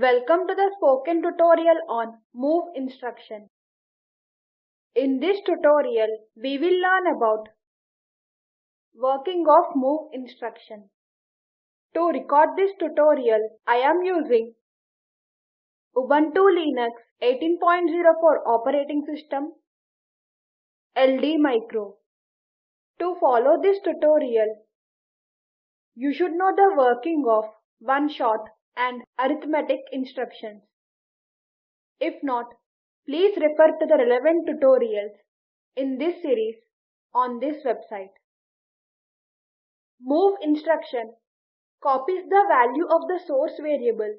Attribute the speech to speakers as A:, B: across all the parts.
A: Welcome to the spoken tutorial on move instruction. In this tutorial, we will learn about working of move instruction. To record this tutorial, I am using Ubuntu Linux 18.04 operating system, LD Micro. To follow this tutorial, you should know the working of one shot and arithmetic instructions. If not, please refer to the relevant tutorials in this series on this website. Move instruction copies the value of the source variable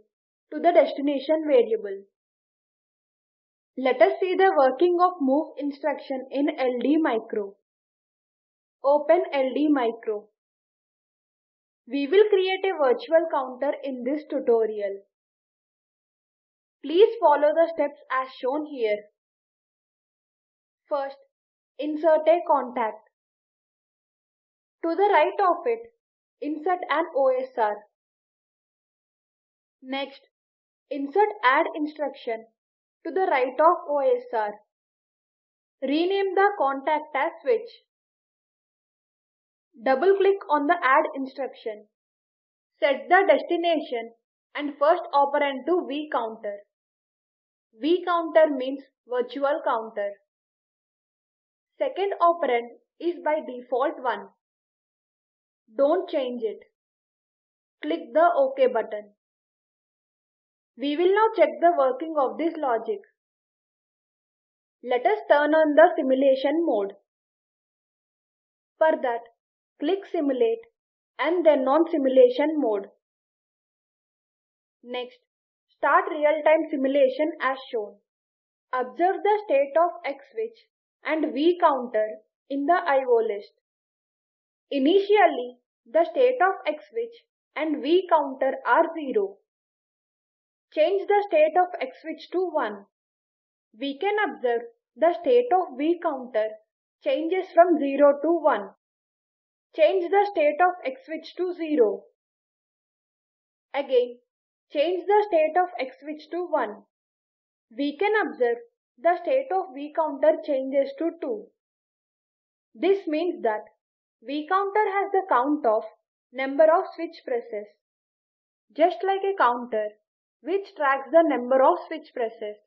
A: to the destination variable. Let us see the working of move instruction in LD Micro. Open LD Micro. We will create a virtual counter in this tutorial. Please follow the steps as shown here. First, insert a contact. To the right of it, insert an OSR. Next, insert add instruction to the right of OSR. Rename the contact as switch. Double click on the add instruction. Set the destination and first operand to V counter. V counter means virtual counter. Second operand is by default 1. Don't change it. Click the OK button. We will now check the working of this logic. Let us turn on the simulation mode. For that, click Simulate and then on Simulation mode. Next, start real-time simulation as shown. Observe the state of X switch and V counter in the IO list. Initially, the state of X switch and V counter are 0. Change the state of X switch to 1. We can observe the state of V counter changes from 0 to 1. Change the state of X switch to 0. Again, change the state of X switch to 1. We can observe the state of V counter changes to 2. This means that V counter has the count of number of switch presses. Just like a counter which tracks the number of switch presses.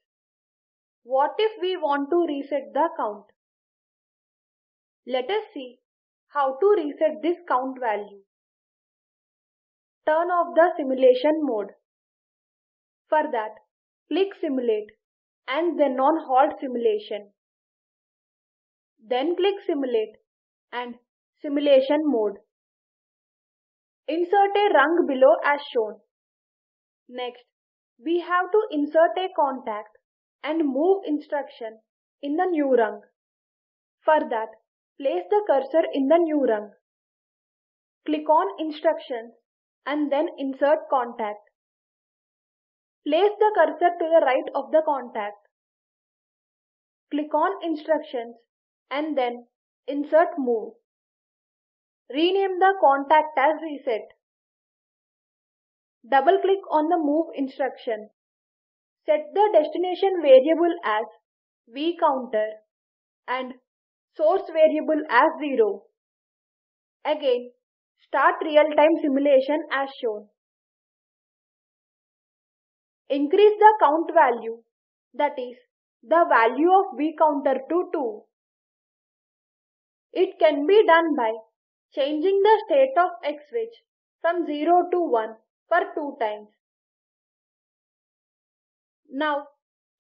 A: What if we want to reset the count? Let us see how to reset this count value? Turn off the simulation mode. For that, click Simulate and then on Halt Simulation. Then click Simulate and Simulation mode. Insert a rung below as shown. Next, we have to insert a contact and move instruction in the new rung. For that, Place the cursor in the new rung. Click on Instructions and then Insert Contact. Place the cursor to the right of the contact. Click on Instructions and then Insert Move. Rename the contact as Reset. Double click on the Move instruction. Set the destination variable as vCounter and source variable as 0. Again, start real-time simulation as shown. Increase the count value, that is, the value of V counter to 2. It can be done by changing the state of X switch from 0 to 1 for 2 times. Now,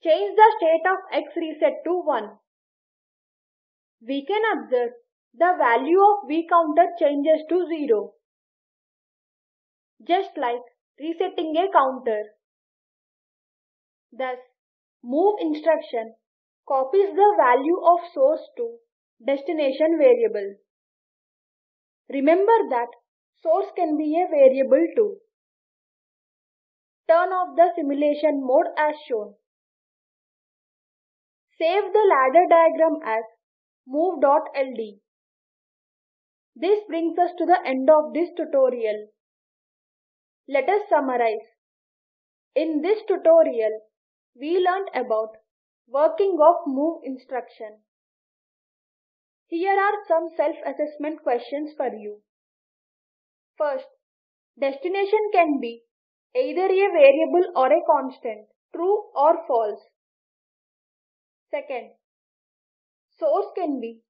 A: change the state of X reset to 1 we can observe the value of V counter changes to 0. Just like resetting a counter. Thus, move instruction copies the value of source to destination variable. Remember that source can be a variable too. Turn off the simulation mode as shown. Save the ladder diagram as move.ld. This brings us to the end of this tutorial. Let us summarize. In this tutorial, we learned about working of move instruction. Here are some self-assessment questions for you. First, destination can be either a variable or a constant, true or false. Second, source can be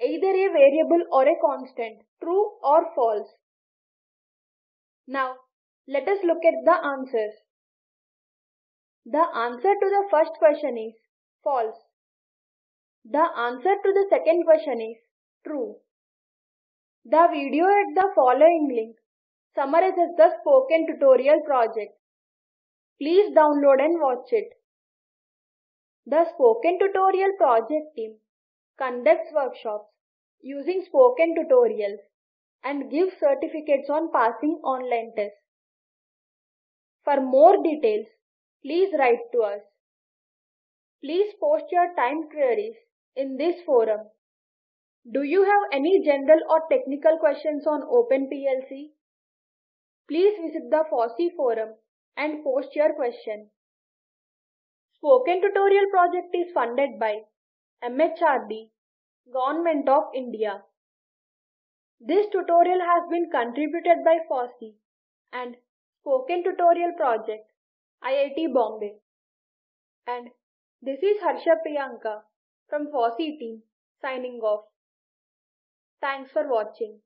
A: either a variable or a constant, true or false. Now, let us look at the answers. The answer to the first question is false. The answer to the second question is true. The video at the following link summarizes the spoken tutorial project. Please download and watch it. The Spoken Tutorial project team conducts workshops using spoken tutorials and gives certificates on passing online tests. For more details, please write to us. Please post your time queries in this forum. Do you have any general or technical questions on OpenPLC? Please visit the FOSSEE forum and post your question. Spoken Tutorial project is funded by MHRD, Government of India. This tutorial has been contributed by FOSSEE and Spoken Tutorial Project, IIT Bombay. And this is Harsha Priyanka from FOSSEE team signing off. Thanks for watching.